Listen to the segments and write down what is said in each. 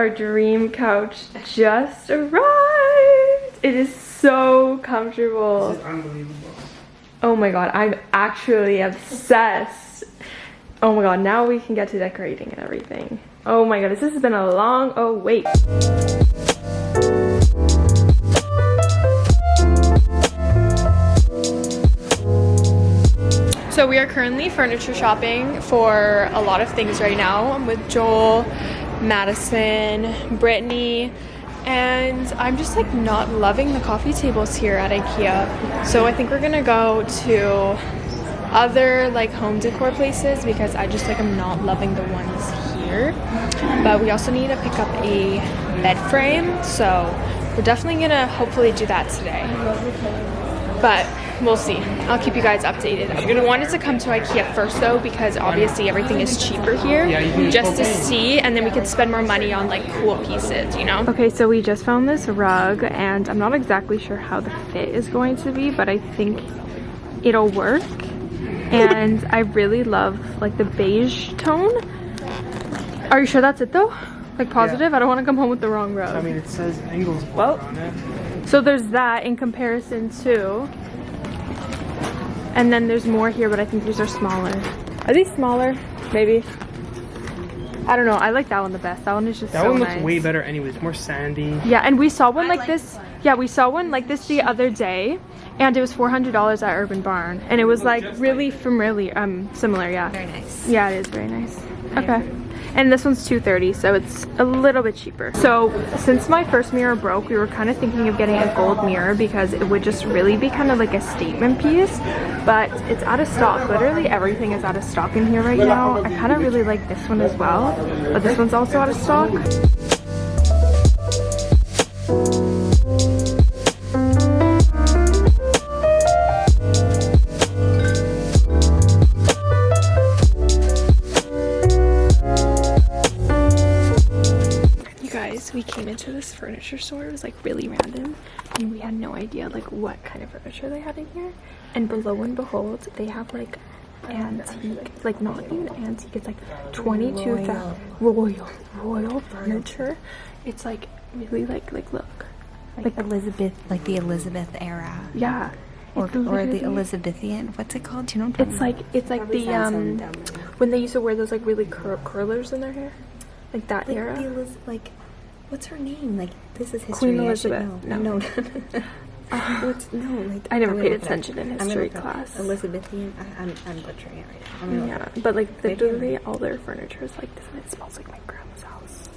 our dream couch just arrived. It is so comfortable. unbelievable. Oh my god, I'm actually obsessed. Oh my god, now we can get to decorating and everything. Oh my goodness, this has been a long oh wait. So we are currently furniture shopping for a lot of things right now. I'm with Joel, Madison, Brittany, and I'm just like not loving the coffee tables here at Ikea. So I think we're gonna go to other like home decor places because I just like I'm not loving the ones here. But we also need to pick up a bed frame, so we're definitely gonna hopefully do that today. But we'll see. I'll keep you guys updated. I wanted to want it to come to Ikea first though because obviously everything is cheaper here Yeah, you can- just to see and then we could spend more money on like cool pieces, you know? Okay, so we just found this rug and I'm not exactly sure how the fit is going to be, but I think it'll work. And I really love like the beige tone. Are you sure that's it though? Like positive? I don't want to come home with the wrong rug. I mean, it says angles Well. on it. So there's that in comparison to. And then there's more here, but I think these are smaller. Are these smaller? Maybe. I don't know. I like that one the best. That one is just That so one looks nice. way better anyways. More sandy. Yeah, and we saw one like this. Yeah, we saw one like this the other day, and it was four hundred dollars at Urban Barn, and it was like really familiar, um, similar. Yeah. Very nice. Yeah, it is very nice. Okay. And this one's 230 so it's a little bit cheaper. So since my first mirror broke, we were kind of thinking of getting a gold mirror because it would just really be kind of like a statement piece. But it's out of stock. Literally everything is out of stock in here right now. I kind of really like this one as well. But this one's also out of stock. Came into this furniture store. It was like really random, and we had no idea like what kind of furniture they had in here. And below and behold, they have like antique, like not even antique. It's like twenty-two thousand royal, royal furniture. It's like really like like look, Like Elizabeth, like the Elizabeth era. yeah. Or, or the Elizabethan. What's it called? Do you know what I'm It's talking like it's like the um when they used to wear those like really cur- curlers in their hair, like that about? era. Like, the Eliz- like, what's her name? Like, this is history. Queen Elizabeth. No. No. what's, no, like. I never paid gonna look it up. attention in history look it up. class. Elizabethan. I, I'm, I'm butchering it right now. Yeah, but like literally all their furniture is like this, and it smells like my grandma's house.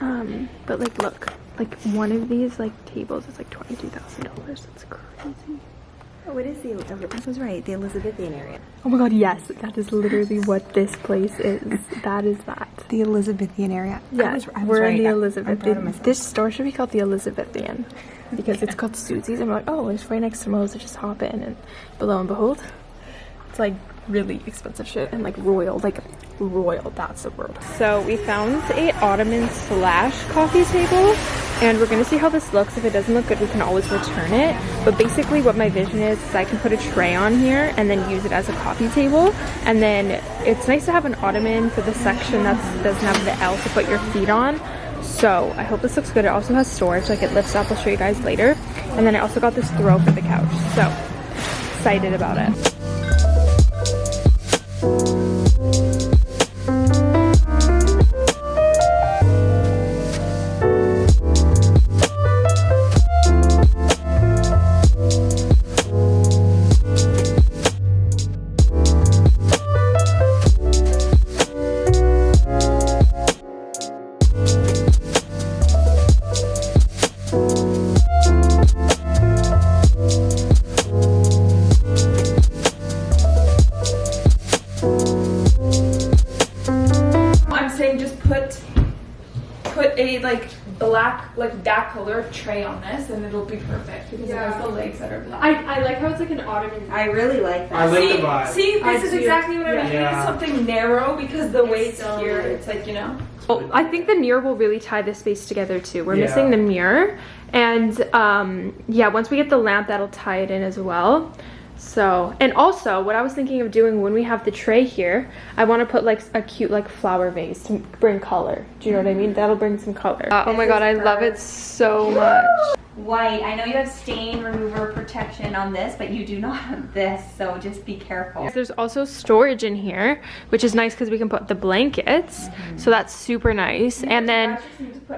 Um, but like look, like one of these like tables is like twenty two thousand dollars. That's crazy. Oh, it is the. This oh, was right. The Elizabethan area. Oh my god, yes, that is literally what this place is. That is that. The Elizabethan area. I Yeah, was- I was we're in the I- I'm Elizabeth. proud of myself. This store should be called the Elizabethan because it's called Susie's. And we're like, oh, it's right next to Moe's. So just hop in, and below and behold, it's like really expensive shit and like royal, like royal. That's the word. So we found a ottoman slash coffee table, and we're gonna see how this looks. If it doesn't look good, we can always return it. But basically, what my vision is is I can put a tray on here and then use it as a coffee table, and then it's nice to have an ottoman for the section that doesn't have the L to put your feet on. So I hope this looks good. It also has storage, like it lifts up. I'll show you guys later. And then I also got this throw for the couch. So excited about it. Color tray on this and it'll be perfect because it has the legs that are black. I, I like how it's like an ottoman. I really like that. I like see, the vibe. see, this I is do. exactly what I mean. Yeah. Something narrow because the weight's so here. nice. It's like you know. Well, I think the mirror will really tie this space together too. We're Yeah. missing the mirror. And um, yeah, once we get the lamp, that'll tie it in as well. So, and also what I was thinking of doing when we have the tray here, I want to put like a cute like flower vase to bring color. Do you know what I mean? Mm-hmm. That'll bring some color. Uh, oh my god, I love it so much. White. I know you have stain remover protection on this, but you do not have this, so just be careful. There's also storage in here, which is nice because we can put the blankets. Mm-hmm. So that's super nice. And then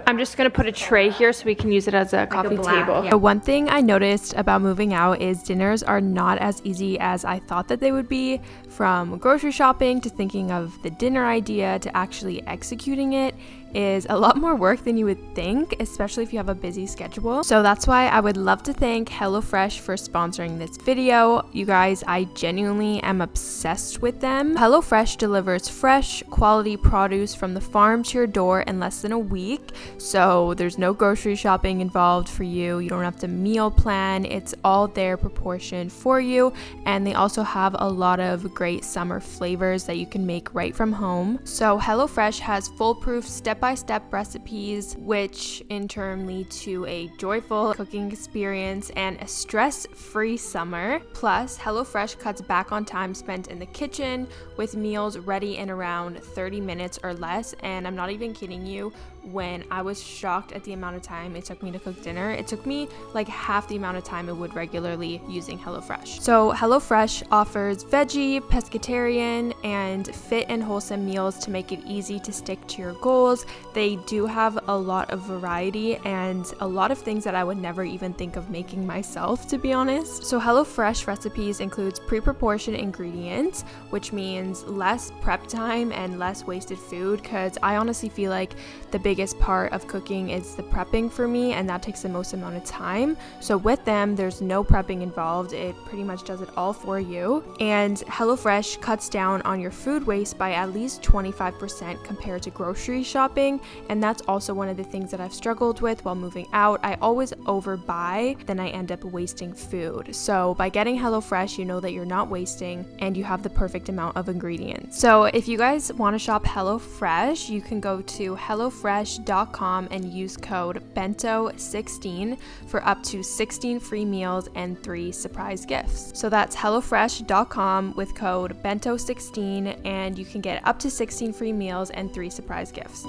I'm just gonna put a tray here so we can use it as a coffee black, table. yeah. The one thing I noticed about moving out is dinners are not as easy as I thought that they would be. From grocery shopping to thinking of the dinner idea to actually executing it is a lot more work than you would think, especially if you have a busy schedule. So that's why I would love to thank HelloFresh for sponsoring this video. You guys, I genuinely am obsessed with them. HelloFresh delivers fresh, quality produce from the farm to your door in less than a week. So there's no grocery shopping involved for you. You don't have to meal plan. It's all there proportioned for you. And they also have a lot of great summer flavors that you can make right from home. So HelloFresh has foolproof step-by-step recipes, which in turn lead to a joyful cooking experience and a stress-free summer. Plus, HelloFresh cuts back on time spent in the kitchen with meals ready in around 30 minutes or less. And I'm not even kidding you, when I was shocked at the amount of time it took me to cook dinner, it took me like half the amount of time it would regularly using HelloFresh. So, HelloFresh offers veggie, pescatarian, and fit and wholesome meals to make it easy to stick to your goals. They do have a lot of variety and a lot of things that I would never even think of making myself, to be honest. So, HelloFresh recipes includes pre-proportioned ingredients, which means less prep time and less wasted food because I honestly feel like the biggest part of cooking is the prepping for me and that takes the most amount of time. So with them, there's no prepping involved. It pretty much does it all for you. And HelloFresh cuts down on your food waste by at least 25% compared to grocery shopping, and that's also one of the things that I've struggled with while moving out. I always overbuy, then I end up wasting food. So by getting HelloFresh, you know that you're not wasting and you have the perfect amount of ingredients. So if you guys want to shop HelloFresh, you can go to and use code BENTO16 for up to 16 free meals and 3 surprise gifts. So that's hellofresh.com with code BENTO16 and you can get up to 16 free meals and 3 surprise gifts.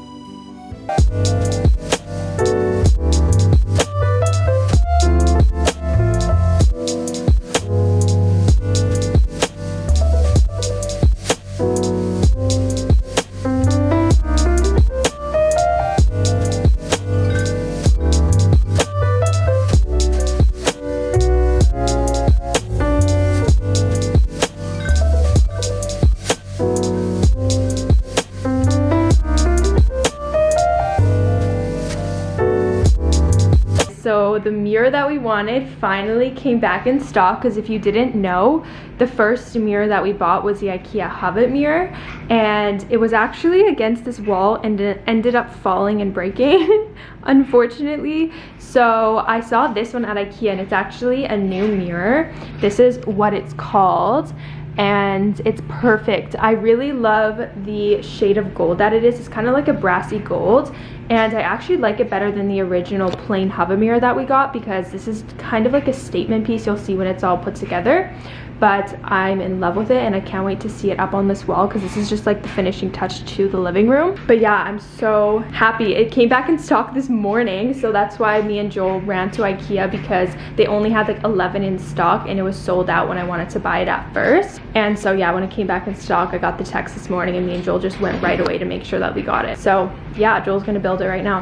Wanted finally came back in stock because if you didn't know, the first mirror that we bought was the IKEA Hovet mirror and it was actually against this wall and it ended up falling and breaking unfortunately. So I saw this one at IKEA and it's actually a new mirror. This is what it's called and it's perfect. I really love the shade of gold that it is. It's kind of like a brassy gold and I actually like it better than the original plain Hovet mirror that we got because this is kind of like a statement piece you'll see when it's all put together but I'm in love with it and I can't wait to see it up on this wall because this is just like the finishing touch to the living room. But yeah, I'm so happy. It came back in stock this morning so that's why me and Joel ran to Ikea because they only had like 11 in stock and it was sold out when I wanted to buy it at first. And so yeah, when it came back in stock, I got the text this morning and me and Joel just went right away to make sure that we got it. So yeah, Joel's gonna build it right now.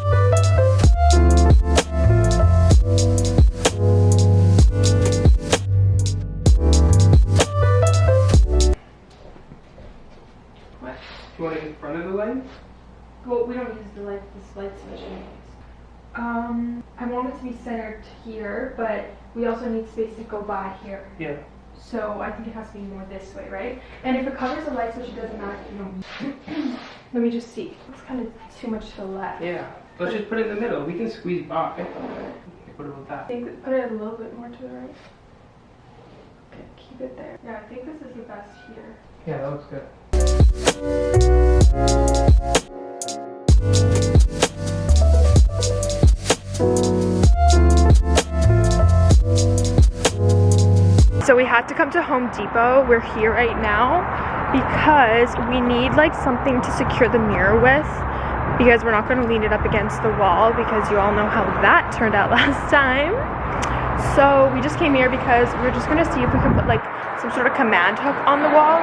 Light, this light. Um, I want it to be centered here, but we also need space to go by here. Yeah. So I think it has to be more this way, right? And if it covers the light switch, it doesn't matter. You know. Let me just see. It's kind of too much to the left. Yeah. Let's just put it in the middle. We can squeeze by. What about I that? think put it a little bit more to the right. Okay, keep it there. Yeah, I think this is the best here. Yeah, that looks good. So we had to come to Home Depot. We're here right now because we need like something to secure the mirror with because we're not going to lean it up against the wall because you all know how that turned out last time. So we just came here because we are just going to see if we can put like some sort of command hook on the wall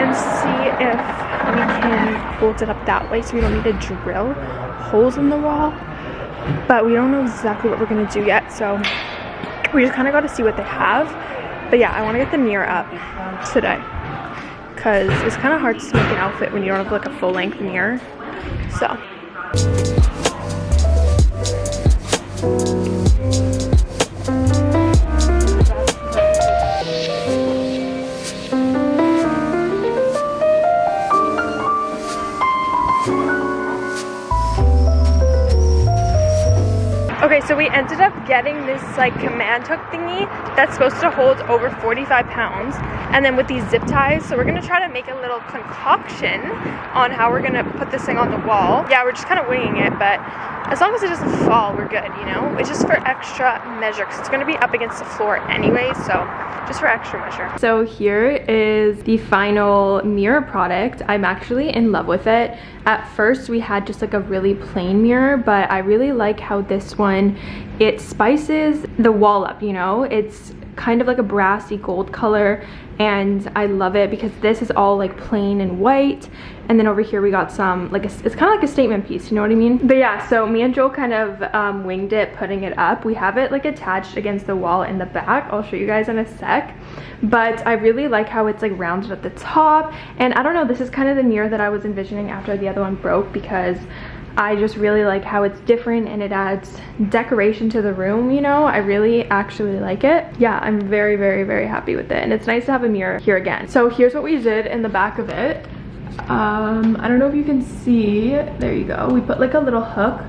and see if we can bolt it up that way so we don't need to drill holes in the wall. But we don't know exactly what we're to do yet. So we just kind of got to see what they have. But yeah, I want to get the mirror up today because it's kind of hard to make an outfit when you don't have like a full length mirror. So. So we ended up getting this like command hook thingy that's supposed to hold over 45 pounds. And then with these zip ties, so we're gonna try to make a little concoction on how we're gonna put this thing on the wall. Yeah, we're just kind of winging it, but as long as it doesn't fall, we're good, you know? It's just for extra measure, because it's gonna be up against the floor anyway, so just for extra measure. So here is the final mirror product. I'm actually in love with it. At first we had just like a really plain mirror, but I really like how this one, it spices the wall up, you know? It's kind of like a brassy gold color and I love it because this is all like plain and white. And then over here we got some like a, it's kind of like a statement piece you know what I mean? But yeah so me and Joel kind of um, winged it putting it up. We have it like attached against the wall in the back. I'll show you guys in a sec. But I really like how it's like rounded at the top. And I don't know this is kind of the mirror that I was envisioning after the other one broke because I just really like how it's different and it adds decoration to the room, you know? I really actually like it. Yeah, I'm very, very, very happy with it. And it's nice to have a mirror here again. So here's what we did in the back of it. Um, I don't know if you can see, there you go. We put like a little hook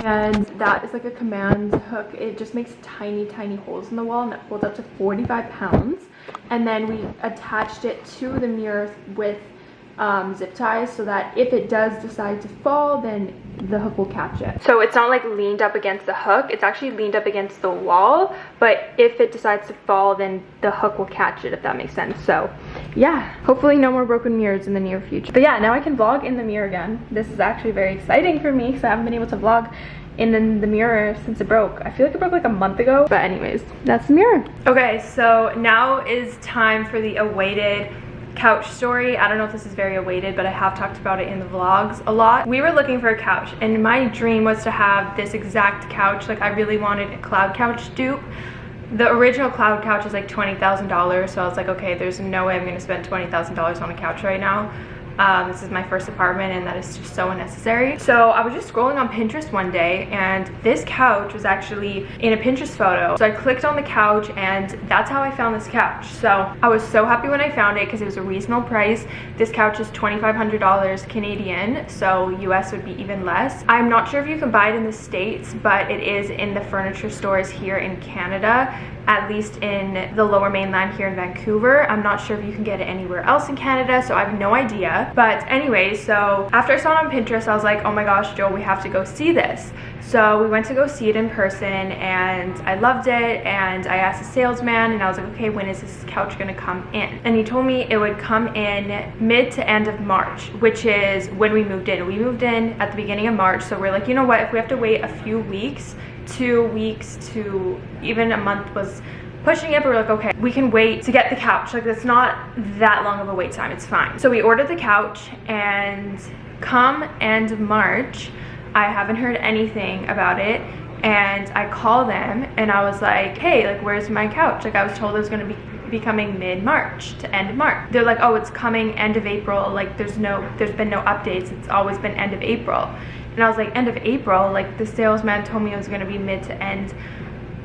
and that is like a command hook. It just makes tiny, tiny holes in the wall and it holds up to 45 pounds. And then we attached it to the mirror with um, zip ties so that if it does decide to fall then the hook will catch it. So it's not like leaned up against the hook, it's actually leaned up against the wall, but if it decides to fall then the hook will catch it if that makes sense. So yeah, hopefully no more broken mirrors in the near future. But yeah, now I can vlog in the mirror again. This is actually very exciting for me because I haven't been able to vlog in the mirror since it broke. I feel like it broke like a month ago. But anyways, that's the mirror. Okay, so now is time for the awaited couch story. I don't know if this is very awaited, but I have talked about it in the vlogs a lot. We were looking for a couch and my dream was to have this exact couch. Like I really wanted a cloud couch dupe. The original cloud couch is like $20,000. So I was like, okay, there's no way I'm gonna spend $20,000 on a couch right now. Um, this is my first apartment and that is just so unnecessary. So I was just scrolling on Pinterest one day and this couch was actually in a Pinterest photo. So I clicked on the couch and that's how I found this couch. So I was so happy when I found it because it was a reasonable price. This couch is $2,500 Canadian, so US would be even less. I'm not sure if you can buy it in the States, but it is in the furniture stores here in Canada at least in the lower mainland here in Vancouver. I'm not sure if you can get it anywhere else in Canada, so I have no idea. But anyway, so after I saw it on Pinterest, I was like, oh my gosh, Joel, we have to go see this. So we went to go see it in person and I loved it and I asked the salesman and I was like, okay, when is this couch gonna come in? And he told me it would come in mid to end of March, which is when we moved in. We moved in at the beginning of March, so we're like, you know what, if we have to wait a few weeks, two weeks to even a month was pushing it but we're like okay we can wait to get the couch. Like it's not that long of a wait time. It's fine. So we ordered the couch and come end march. I haven't heard anything about it. And i call them and i was like hey like where's my couch? Like i was told it was going to be be coming mid-march to end march. They're like oh it's coming end of april. Like there's no there's been no updates. It's always been end of april. And I was like, end of April? Like, the salesman told me it was going to be mid to end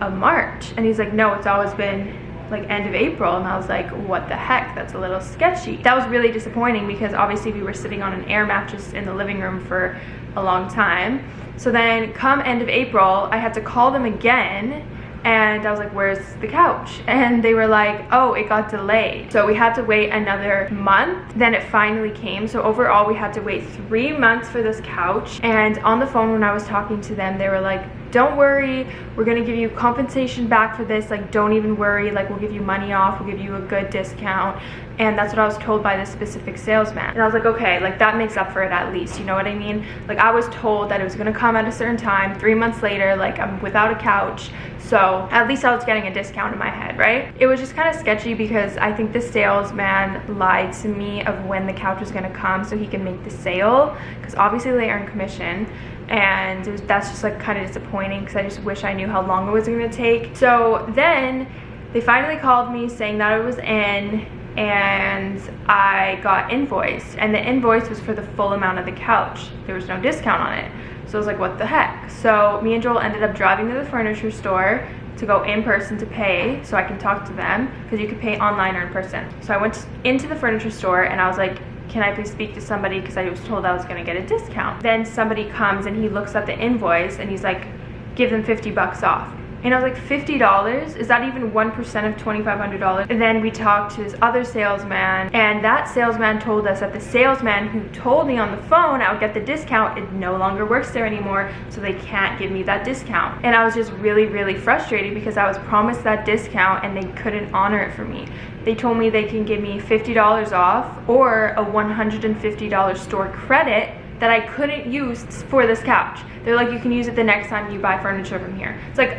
of March. And he's like, no, it's always been like end of April and I was like what the heck that's a little sketchy that was really disappointing because obviously we were sitting on an air mattress in the living room for a long time so then come end of April I had to call them again and I was like, where's the couch? And they were like, oh, it got delayed. So we had to wait another month. Then it finally came. So overall, we had to wait three months for this couch. And on the phone, when I was talking to them, they were like, don't worry we're gonna give you compensation back for this like don't even worry like we'll give you money off we'll give you a good discount. And that's what I was told by this specific salesman. And I was like okay like that makes up for it at least you know what I mean? Like I was told that it was gonna come at a certain time three months later like I'm without a couch. So at least I was getting a discount in my head right? It was just kind of sketchy because I think the salesman lied to me of when the couch was gonna come so he can make the sale because obviously they earn commission and was, that's just like kind of disappointing because I just wish I knew how long it was going to take. So then they finally called me saying that it was in and I got invoiced and the invoice was for the full amount of the couch. There was no discount on it. So I was like, what the heck? So me and Joel ended up driving to the furniture store to go in person to pay so I can talk to them because you could pay online or in person. So I went into the furniture store and I was like, can I please speak to somebody because I was told I was going to get a discount. Then somebody comes and he looks at the invoice and he's like, give them 50 bucks off. And I was like, $50? Is that even 1% of $2,500? And then we talked to this other salesman, and that salesman told us that the salesman who told me on the phone I would get the discount, it no longer works there anymore, so they can't give me that discount. And I was just really, really frustrated because I was promised that discount and they couldn't honor it for me. They told me they can give me $50 off or a $150 store credit that I couldn't use for this couch. They're like, you can use it the next time you buy furniture from here. It's like,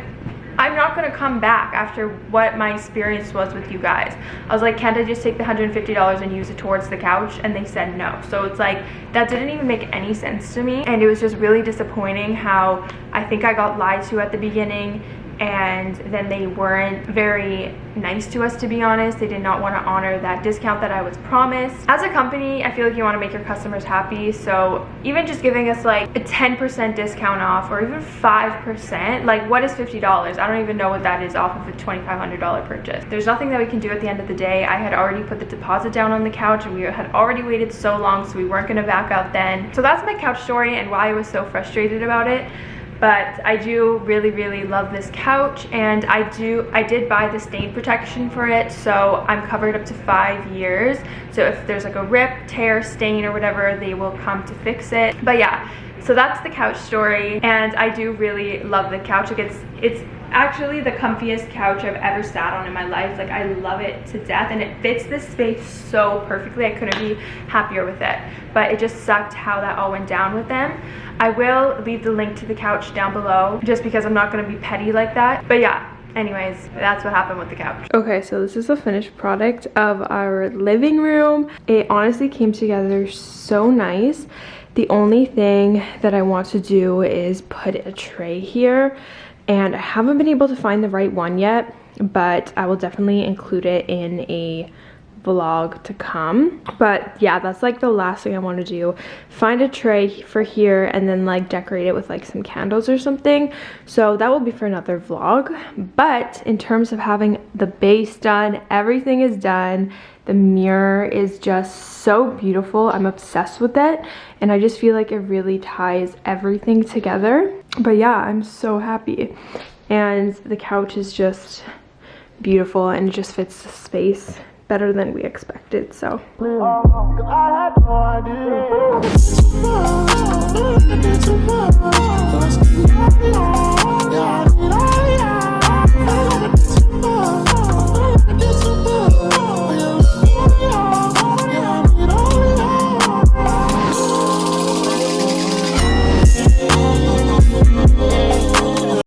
I'm not gonna come back after what my experience was with you guys. I was like, can't I just take the $150 and use it towards the couch? And they said no. So it's like, that didn't even make any sense to me. And it was just really disappointing how I think I got lied to at the beginning and then they weren't very nice to us to be honest. They did not want to honor that discount that i was promised. As a company i feel like you want to make your customers happy. So even just giving us like a 10 percent discount off or even five percent like what is 50 dollars? I don't even know what that is off of a 2500 dollar purchase. There's nothing that we can do at the end of the day. I had already put the deposit down on the couch and we had already waited so long so we weren't going to back out then. So that's my couch story and why i was so frustrated about it but I do really really love this couch and I do I did buy the stain protection for it so I'm covered up to five years. So if there's like a rip tear stain or whatever they will come to fix it. But yeah so that's the couch story and I do really love the couch. Like it's it's actually the comfiest couch I've ever sat on in my life. Like I love it to death and it fits this space so perfectly. I couldn't be happier with it. But it just sucked how that all went down with them I will leave the link to the couch down below just because I'm not going to be petty like that. But yeah, anyways that's what happened with the couch. Okay so this is the finished product of our living room. It honestly came together so nice. The only thing that i want to do is put a tray here and i haven't been able to find the right one yet but i will definitely include it in a vlog to come. But yeah that's like the last thing i want to do. Find a tray for here and then like decorate it with like some candles or something. So that will be for another vlog. But in terms of having the base done everything is done. The mirror is just so beautiful. I'm obsessed with it. And i just feel like it really ties everything together. But yeah i'm so happy. And the couch is just beautiful and it just fits the space better than we expected. So. Mm.